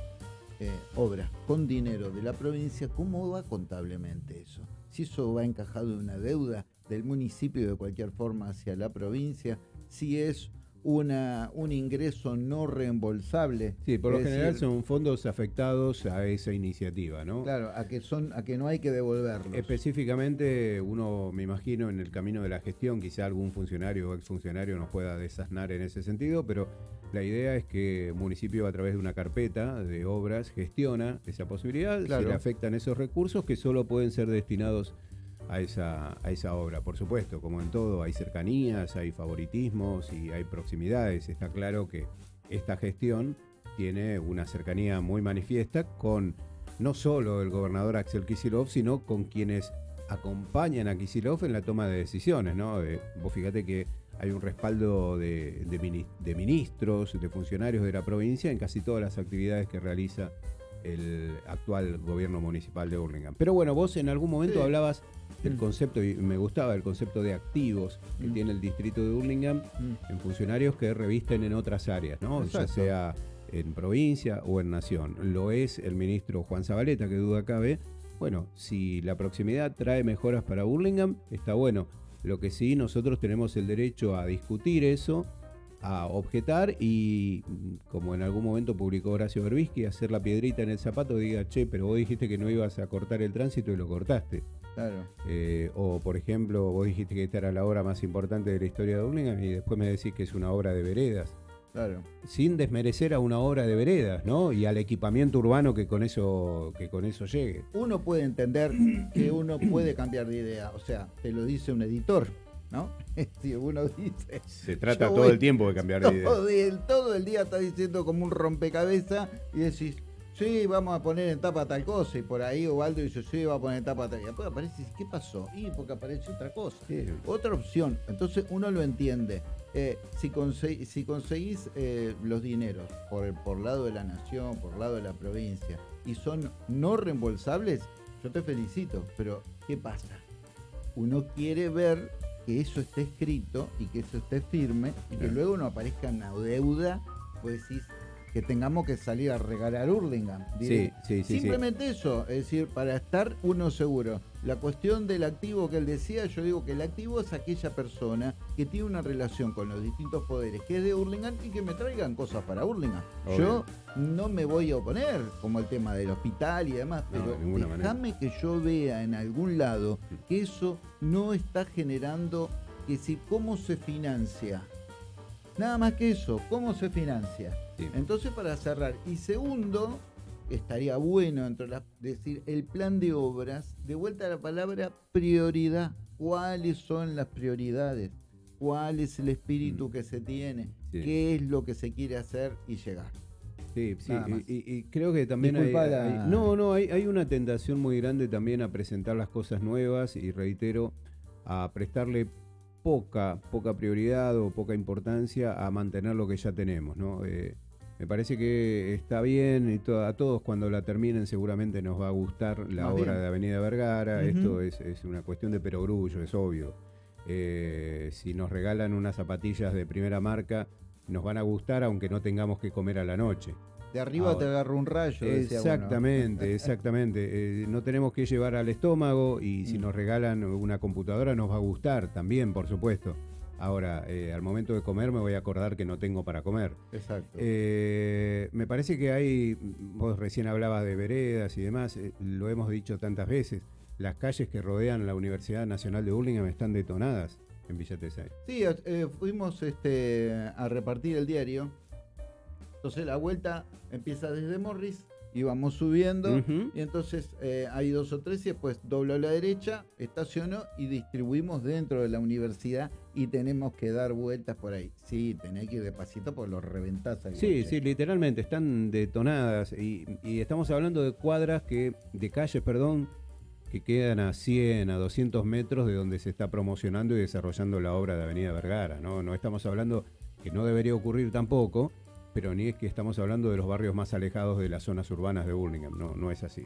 eh, obras con dinero de la provincia, cómo va contablemente eso. Si eso va encajado en una deuda del municipio de cualquier forma hacia la provincia, si es una, un ingreso no reembolsable. Sí, por lo general son fondos afectados a esa iniciativa, ¿no? Claro, a que son, a que no hay que devolverlos. Específicamente, uno me imagino en el camino de la gestión, quizá algún funcionario o exfuncionario nos pueda desasnar en ese sentido, pero la idea es que el municipio a través de una carpeta de obras gestiona esa posibilidad, se le afectan esos recursos que solo pueden ser destinados a esa, a esa obra. Por supuesto, como en todo, hay cercanías, hay favoritismos y hay proximidades. Está claro que esta gestión tiene una cercanía muy manifiesta con no solo el gobernador Axel Kisilov, sino con quienes acompañan a Kisilov en la toma de decisiones. ¿no? Eh, vos fíjate que hay un respaldo de, de, ministros, de funcionarios de la provincia en casi todas las actividades que realiza el actual gobierno municipal de Burlingame. Pero bueno, vos en algún momento hablabas del mm. concepto, y me gustaba el concepto de activos que mm. tiene el distrito de Burlingame mm. en funcionarios que revisten en otras áreas, ¿no? Ya sea en provincia o en nación. Lo es el ministro Juan Zabaleta, que duda cabe. Bueno, si la proximidad trae mejoras para Burlingame, está bueno. Lo que sí, nosotros tenemos el derecho a discutir eso a objetar y, como en algún momento publicó Horacio Berbisky, hacer la piedrita en el zapato y diga, che, pero vos dijiste que no ibas a cortar el tránsito y lo cortaste. Claro. Eh, o, por ejemplo, vos dijiste que esta era la obra más importante de la historia de Burlingame y después me decís que es una obra de veredas. Claro. Sin desmerecer a una obra de veredas, ¿no? Y al equipamiento urbano que con eso, que con eso llegue. Uno puede entender que uno puede cambiar de idea, o sea, te lo dice un editor. ¿no? Si uno dice. Se trata todo el tiempo de cambiar de idea. todo el día está diciendo como un rompecabezas y decís, sí, vamos a poner en tapa tal cosa. Y por ahí Ovaldo dice, sí, va a poner en tapa tal. Y después aparece, ¿qué pasó? Y porque aparece otra cosa. Otra opción. Entonces uno lo entiende. Eh, si, si conseguís eh, los dineros por el por lado de la nación, por lado de la provincia, y son no reembolsables, yo te felicito. Pero, ¿qué pasa? Uno quiere ver que eso esté escrito y que eso esté firme y que luego no aparezca una deuda, pues decís que tengamos que salir a regalar Hurlingham. Sí, sí, sí, Simplemente eso, es decir, para estar uno seguro. La cuestión del activo que él decía, yo digo que el activo es aquella persona que tiene una relación con los distintos poderes, que es de Hurlingham y que me traigan cosas para Hurlingham. Yo no me voy a oponer, como el tema del hospital y demás, pero déjame que yo vea en algún lado que eso no está generando, que si cómo se financia. Nada más que eso, cómo se financia. Entonces, para cerrar. Y segundo, estaría bueno entre decir el plan de obras, de vuelta a la palabra prioridad. ¿Cuáles son las prioridades? ¿Cuál es el espíritu mm. que se tiene? ¿Qué es lo que se quiere hacer y llegar? Sí, sí, y, creo que también hay, No, no, hay, hay una tentación muy grande también a presentar las cosas nuevas y reitero, a prestarle poca, poca prioridad o poca importancia a mantener lo que ya tenemos, ¿no? Eh, me parece que está bien y a todos cuando la terminen seguramente nos va a gustar la obra de Avenida Vergara. Esto es, una cuestión de perogrullo, es obvio. eh, si nos regalan unas zapatillas de primera marca, nos van a gustar aunque no tengamos que comer a la noche. De arriba te agarra un rayo. Exactamente, exactamente. Eh, no tenemos que llevar al estómago y si mm. nos regalan una computadora nos va a gustar también, por supuesto. Ahora, eh, al momento de comer me voy a acordar que no tengo para comer. Exacto. Eh, me parece que hay, vos recién hablabas de veredas y demás, lo hemos dicho tantas veces, las calles que rodean la Universidad Nacional de Burlingame están detonadas en Villa Tesay. Sí, fuimos este, a repartir el diario entonces la vuelta empieza desde Morris y vamos subiendo. Y entonces eh, hay dos o tres y después doblo a la derecha, estaciono y distribuimos dentro de la universidad y tenemos que dar vueltas por ahí. Sí, tenés que ir despacito por los reventás. Sí, sí, literalmente están detonadas y, estamos hablando de cuadras que, de calles, perdón, que quedan a 100, a 200 metros de donde se está promocionando y desarrollando la obra de Avenida Vergara. No, no estamos hablando que no debería ocurrir tampoco pero ni es que estamos hablando de los barrios más alejados de las zonas urbanas de Burlingame, no, no es así.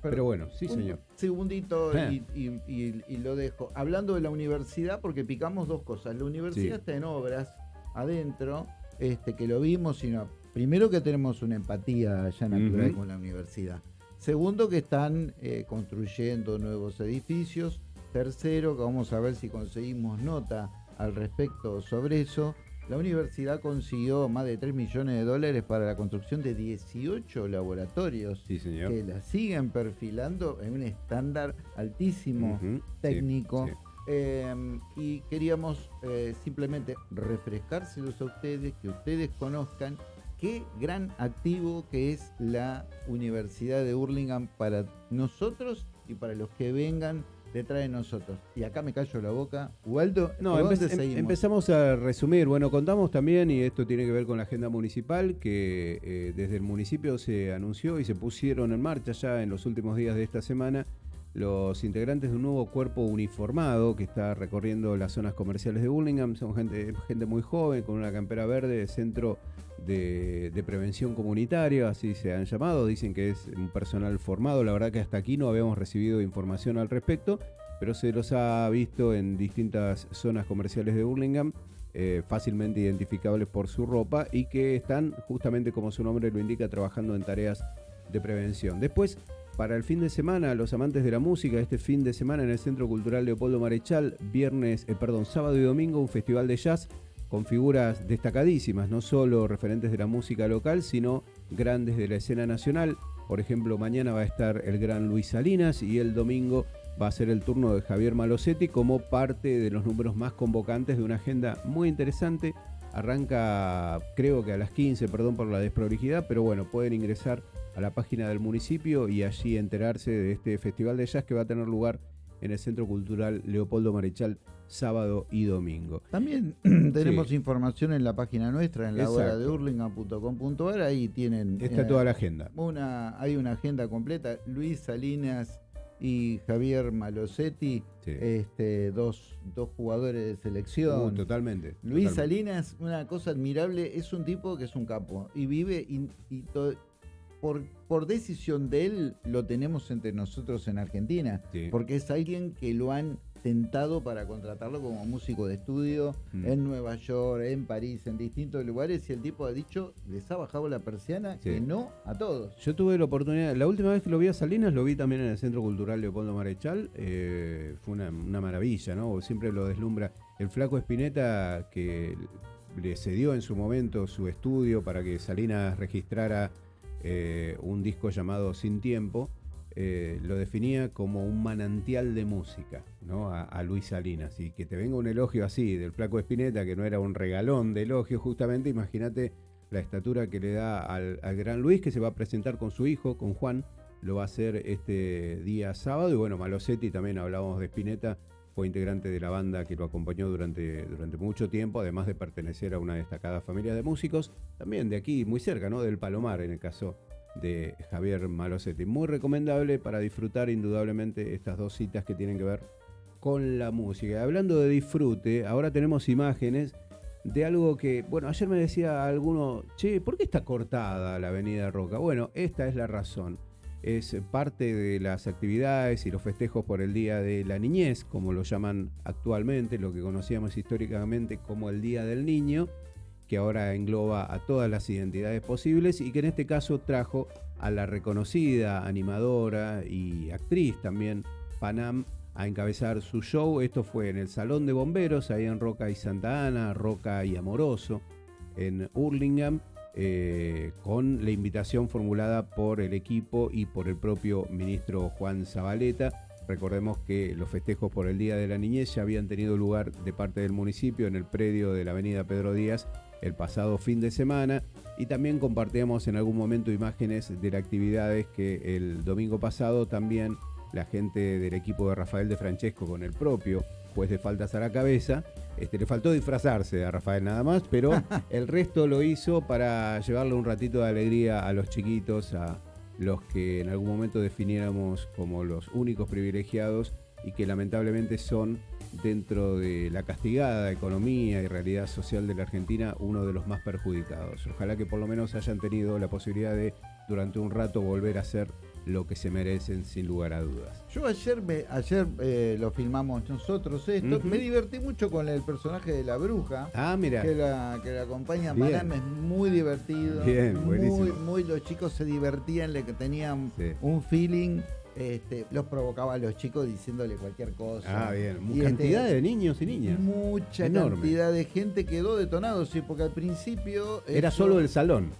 pero, bueno, sí, señor. Segundito eh. y, lo dejo. Hablando de la universidad, porque picamos dos cosas. La universidad está en obras adentro, este, que lo vimos, sino primero que tenemos una empatía ya natural con la universidad. Segundo, que están eh, construyendo nuevos edificios. Tercero, que vamos a ver si conseguimos nota al respecto sobre eso. La universidad consiguió más de 3 millones de dólares para la construcción de 18 laboratorios que la siguen perfilando en un estándar altísimo técnico. Em, y queríamos eh, simplemente refrescárselos a ustedes, que ustedes conozcan qué gran activo que es la Universidad de Hurlingham para nosotros y para los que vengan detrás de nosotros. Y acá me callo la boca. Waldo, no, em, empezamos a resumir. Bueno, contamos también, y esto tiene que ver con la agenda municipal, que eh, desde el municipio se anunció y se pusieron en marcha ya en los últimos días de esta semana los integrantes de un nuevo cuerpo uniformado que está recorriendo las zonas comerciales de Burlingame. Son gente, gente muy joven, con una campera verde, centro de, de, prevención comunitaria, así se han llamado. Dicen que es un personal formado. La verdad que hasta aquí no habíamos recibido información al respecto, pero se los ha visto en distintas zonas comerciales de Burlingame. Eh, fácilmente identificables por su ropa y que están, justamente como su nombre lo indica, trabajando en tareas de prevención. Después, para el fin de semana, los amantes de la música, este fin de semana en el Centro Cultural Leopoldo Marechal, viernes, eh, perdón, sábado y domingo, un festival de jazz con figuras destacadísimas, no solo referentes de la música local, sino grandes de la escena nacional. Por ejemplo, mañana va a estar el gran Luis Salinas y el domingo va a ser el turno de Javier Malosetti como parte de los números más convocantes de una agenda muy interesante. Arranca creo que a las 15, perdón por la desprolijidad, pero bueno, pueden ingresar a la página del municipio y allí enterarse de este festival de jazz que va a tener lugar en el Centro Cultural Leopoldo Marechal sábado y domingo. También tenemos información en la página nuestra, en la hora de hurlingham.com.ar, ahí tienen... Está toda la agenda. Una, hay una agenda completa. Luis Salinas y Javier Malosetti, este, dos, dos, jugadores de selección. Uh, totalmente. Luis Salinas, una cosa admirable, es un tipo que es un capo y vive y, por, por decisión de él lo tenemos entre nosotros en Argentina, porque es alguien que lo han tentado para contratarlo como músico de estudio mm. en Nueva York, en París, en distintos lugares, y el tipo ha dicho, les ha bajado la persiana, que no a todos. Yo tuve la oportunidad, la última vez que lo vi a Salinas, lo vi también en el Centro Cultural Leopoldo Marechal, eh, fue una, maravilla, ¿no? Siempre lo deslumbra. El flaco Espineta, que le cedió en su momento su estudio para que Salinas registrara eh, un disco llamado Sin Tiempo, eh, lo definía como un manantial de música, ¿no? A, Luis Salinas. Y que te venga un elogio así del flaco Espineta, que no era un regalón de elogio, justamente, imagínate la estatura que le da al, gran Luis, que se va a presentar con su hijo, con Juan, lo va a hacer este día sábado. Y bueno, Malosetti también hablábamos de Spinetta, fue integrante de la banda que lo acompañó durante, durante mucho tiempo, además de pertenecer a una destacada familia de músicos, también de aquí, muy cerca, ¿no? Del Palomar, en el caso de Javier Malosetti. Muy recomendable para disfrutar indudablemente estas dos citas que tienen que ver con la música. Hablando de disfrute, ahora tenemos imágenes de algo que, bueno, ayer me decía alguno, che, ¿por qué está cortada la avenida Roca? Bueno, esta es la razón. es parte de las actividades y los festejos por el Día de la Niñez, como lo llaman actualmente, lo que conocíamos históricamente como el Día del Niño, que ahora engloba a todas las identidades posibles y que en este caso trajo a la reconocida animadora y actriz también Panam a encabezar su show. Esto fue en el Salón de Bomberos, ahí en Roca y Santa Ana, Roca y Amoroso, en Hurlingham. Eh, con la invitación formulada por el equipo y por el propio ministro Juan Zabaleta. Recordemos que los festejos por el Día de la Niñez ya habían tenido lugar de parte del municipio en el predio de la Avenida Pedro Díaz el pasado fin de semana y también compartíamos en algún momento imágenes de las actividades que el domingo pasado también la gente del equipo de Rafael de Francesco con el propio juez de faltas a la cabeza. Este, le faltó disfrazarse a Rafael nada más, pero el resto lo hizo para llevarle un ratito de alegría a los chiquitos, a los que en algún momento definiéramos como los únicos privilegiados y que lamentablemente son dentro de la castigada economía y realidad social de la Argentina uno de los más perjudicados. Ojalá que por lo menos hayan tenido la posibilidad de durante un rato volver a ser lo que se merecen sin lugar a dudas. Yo ayer me, ayer eh, lo filmamos nosotros esto, me divertí mucho con el personaje de la bruja. Ah, mira. Que la, que la acompaña Manam, es muy divertido. Bien, muy, muy, los chicos se divertían, le tenían un feeling. Este, los provocaba a los chicos diciéndole cualquier cosa. Ah, bien. Y cantidad este, de niños y niñas. Mucha cantidad de gente quedó detonado, sí, porque al principio. Era solo el salón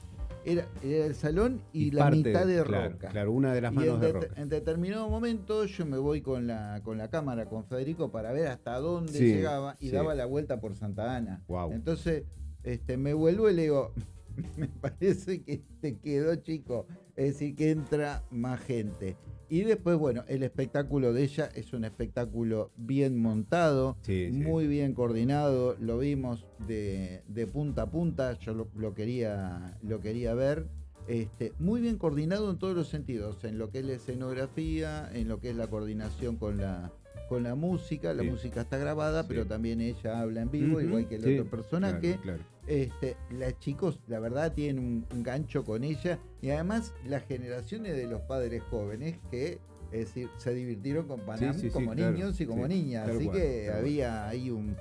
era, el salón y, la mitad de roca. Claro, una de las manos de roca. En determinado momento yo me voy con la, con la cámara, con Federico, para ver hasta dónde llegaba y daba la vuelta por Santa Ana. Entonces este, me vuelvo y le digo, me parece que te quedó chico. Es decir, que entra más gente. Y después, bueno, el espectáculo de ella es un espectáculo bien montado, muy bien coordinado, lo vimos de, punta a punta, yo lo, quería, lo quería ver. Este, muy bien coordinado en todos los sentidos, en lo que es la escenografía, en lo que es la coordinación con la, con la música, la música está grabada, pero también ella habla en vivo, igual que el otro personaje. Este, las chicos, la verdad, tienen un, gancho con ella y además las generaciones de los padres jóvenes que es decir, se divirtieron con Panam como niños y como niñas. Así que había ahí un,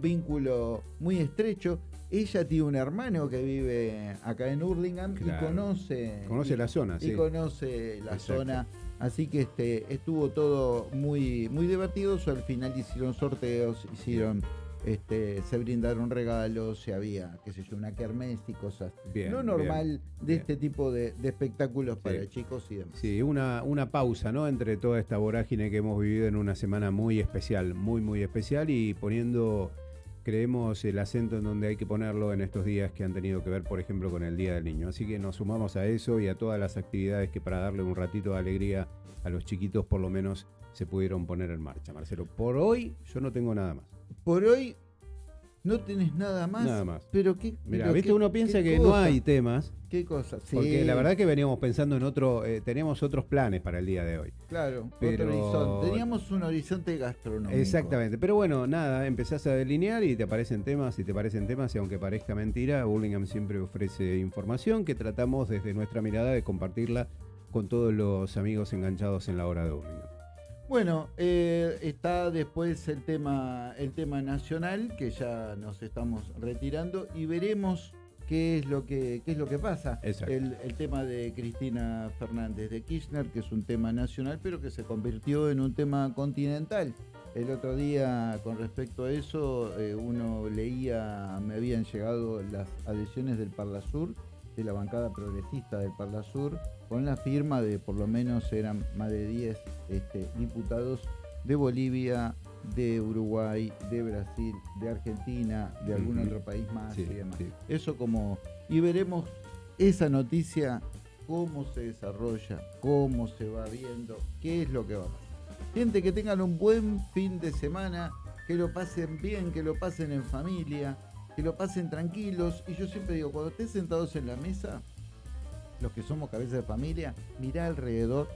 vínculo muy estrecho. Ella tiene un hermano que vive acá en Hurlingham y conoce. Conoce la zona, y conoce la zona. Así que este, estuvo todo muy, muy divertido. Al final hicieron sorteos, hicieron este, se brindaron regalos, se había, qué sé yo, una kermés y cosas. Bien, Lo normal de este tipo de, espectáculos para chicos y demás. Sí, una, una pausa, ¿no? Entre toda esta vorágine que hemos vivido en una semana muy especial, muy, muy especial y poniendo, creemos, el acento en donde hay que ponerlo en estos días que han tenido que ver, por ejemplo, con el Día del Niño. Así que nos sumamos a eso y a todas las actividades que para darle un ratito de alegría a los chiquitos, por lo menos, se pudieron poner en marcha. Marcelo, por hoy yo no tengo nada más. Por hoy no tenés nada más. Nada más. Pero qué. Mira, viste, uno piensa que no hay temas. ¿Qué cosa? Porque la verdad que veníamos pensando en otro. Eh, teníamos otros planes para el día de hoy. Claro, otro horizonte. Teníamos un horizonte gastronómico. Exactamente. Pero bueno, nada, empezás a delinear y te aparecen temas y te parecen temas. Y aunque parezca mentira, Burlingame siempre ofrece información que tratamos desde nuestra mirada de compartirla con todos los amigos enganchados en la hora de Burlingame. Bueno, eh, está después el tema, el tema nacional, que ya nos estamos retirando, y veremos qué es lo que, qué es lo que pasa. El, el, tema de Cristina Fernández de Kirchner, que es un tema nacional, pero que se convirtió en un tema continental. El otro día, con respecto a eso, eh, uno leía, me habían llegado las adhesiones del Parla Sur, de la bancada progresista del Parla Sur, con la firma de por lo menos eran más de 10 este, diputados de Bolivia, de Uruguay, de Brasil, de Argentina, de algún otro país más y demás. Eso como... Y veremos esa noticia, cómo se desarrolla, cómo se va viendo, qué es lo que va a pasar. Gente, que tengan un buen fin de semana, que lo pasen bien, que lo pasen en familia, que lo pasen tranquilos. Y yo siempre digo, cuando estés sentados en la mesa, los que somos cabezas de familia, mirá alrededor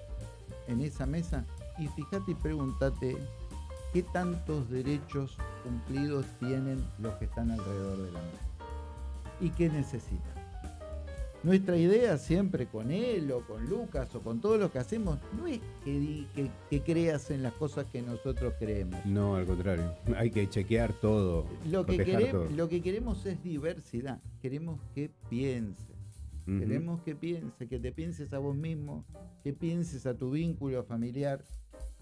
en esa mesa y fíjate y pregúntate qué tantos derechos cumplidos tienen los que están alrededor de la mesa y qué necesitan. Nuestra idea siempre con él o con Lucas o con todo lo que hacemos no es que, que, creas en las cosas que nosotros creemos. No, al contrario. Hay que chequear todo. Lo que, queremos, lo que queremos es diversidad. Queremos que pienses. Queremos que pienses, que te pienses a vos mismo, que pienses a tu vínculo familiar.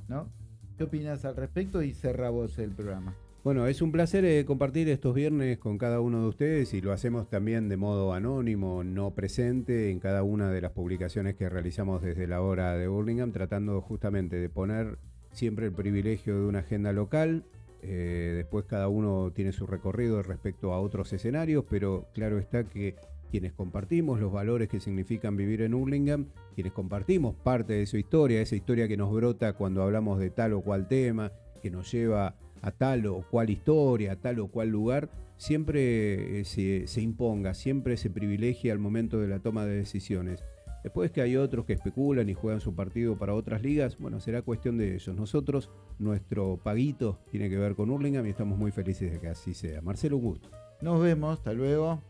¿No? ¿Qué opinas al respecto? Y cerra vos el programa. Bueno, es un placer eh, compartir estos viernes con cada uno de ustedes y lo hacemos también de modo anónimo, no presente, en cada una de las publicaciones que realizamos desde la hora de Burlingame, tratando justamente de poner siempre el privilegio de una agenda local. Eh, después cada uno tiene su recorrido respecto a otros escenarios, pero claro está que quienes compartimos los valores que significan vivir en Hurlingham, quienes compartimos parte de su historia, esa historia que nos brota cuando hablamos de tal o cual tema, que nos lleva a tal o cual historia, a tal o cual lugar, siempre eh, se, imponga, siempre se privilegia al momento de la toma de decisiones. Después que hay otros que especulan y juegan su partido para otras ligas, bueno, será cuestión de ellos. Nosotros, nuestro paguito tiene que ver con Hurlingham y estamos muy felices de que así sea. Marcelo, un gusto. Nos vemos, hasta luego.